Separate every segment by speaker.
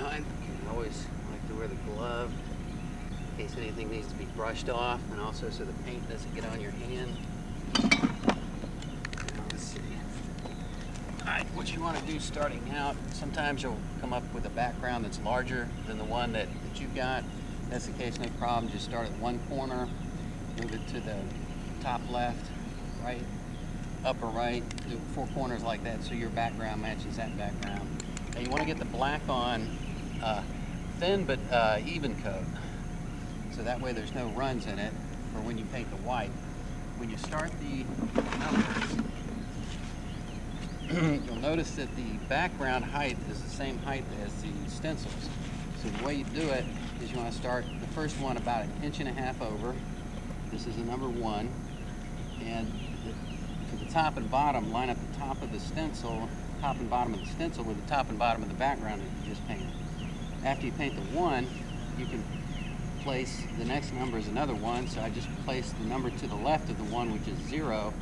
Speaker 1: I always like to wear the glove in case anything needs to be brushed off and also so the paint doesn't get on your hand. Now, let's see. Alright, what you want to do starting out, sometimes you'll come up with a background that's larger than the one that, that you've got. That's the case, no problem. Just start at one corner, move it to the top left, right, upper right, do four corners like that so your background matches that background. Now you want to get the black on uh, thin but uh, even coat. So that way there's no runs in it for when you paint the white. When you start the numbers, you'll notice that the background height is the same height as the stencils. So the way you do it is you want to start the first one about an inch and a half over. This is the number one. And the, to the top and bottom, line up the top of the stencil, top and bottom of the stencil with the top and bottom of the background that you just painted. After you paint the one, you can place the next number as another one. So I just placed the number to the left of the one, which is zero,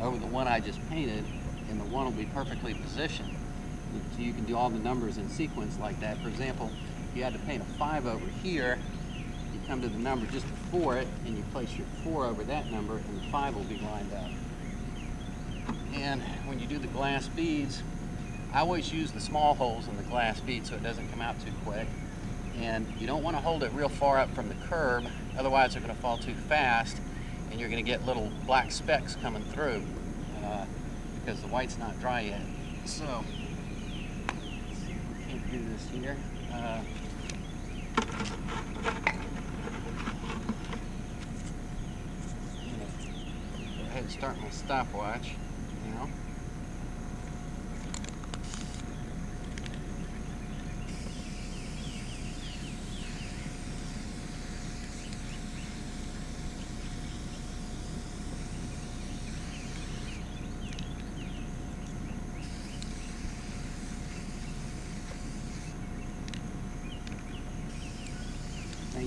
Speaker 1: over the one I just painted, and the one will be perfectly positioned. So you can do all the numbers in sequence like that. For example, if you had to paint a five over here, you come to the number just before it, and you place your four over that number, and the five will be lined up. And when you do the glass beads, I always use the small holes in the glass bead so it doesn't come out too quick. And you don't want to hold it real far up from the curb, otherwise they're going to fall too fast and you're going to get little black specks coming through uh, because the white's not dry yet. So, can't do this here. Uh, go ahead and start my stopwatch now.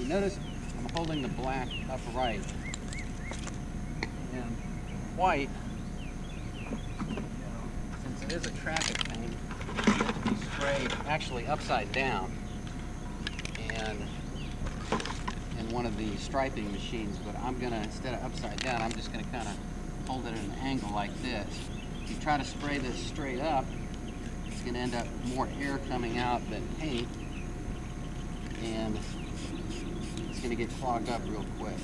Speaker 1: Notice I'm holding the black upright. And white, since it is a traffic to be sprayed actually upside down. And in one of the striping machines, but I'm gonna, instead of upside down, I'm just gonna kind of hold it at an angle like this. If you try to spray this straight up, it's gonna end up more air coming out than paint. And it's going to get clogged up real quick.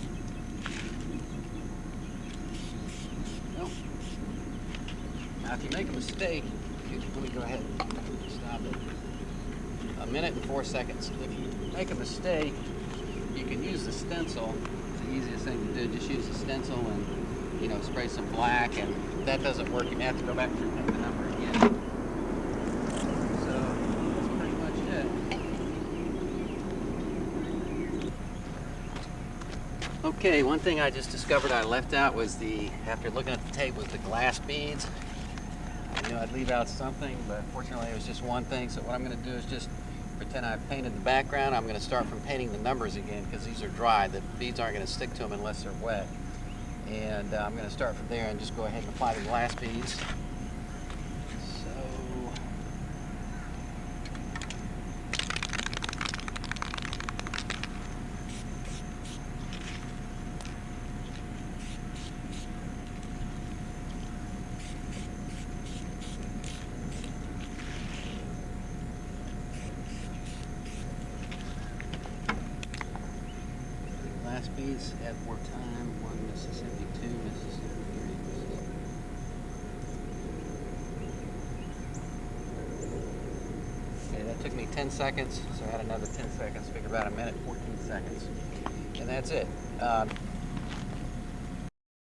Speaker 1: Nope. Now, if you make a mistake, let me go ahead and stop it. A minute and four seconds. If you make a mistake, you can use the stencil. It's the easiest thing to do. Just use the stencil and, you know, spray some black, and that doesn't work, you may have to go back and the number again. So, that's pretty much it. Okay, one thing I just discovered I left out was the, after looking at the tape, was the glass beads. I knew I'd leave out something, but fortunately it was just one thing. So what I'm going to do is just pretend I've painted the background. I'm going to start from painting the numbers again because these are dry. The beads aren't going to stick to them unless they're wet. And uh, I'm going to start from there and just go ahead and apply the glass beads. So At one Mississippi, two Mississippi, three Mississippi. Okay, that took me 10 seconds, so I had another 10 seconds, figure about a minute, 14 seconds. And that's it. Um,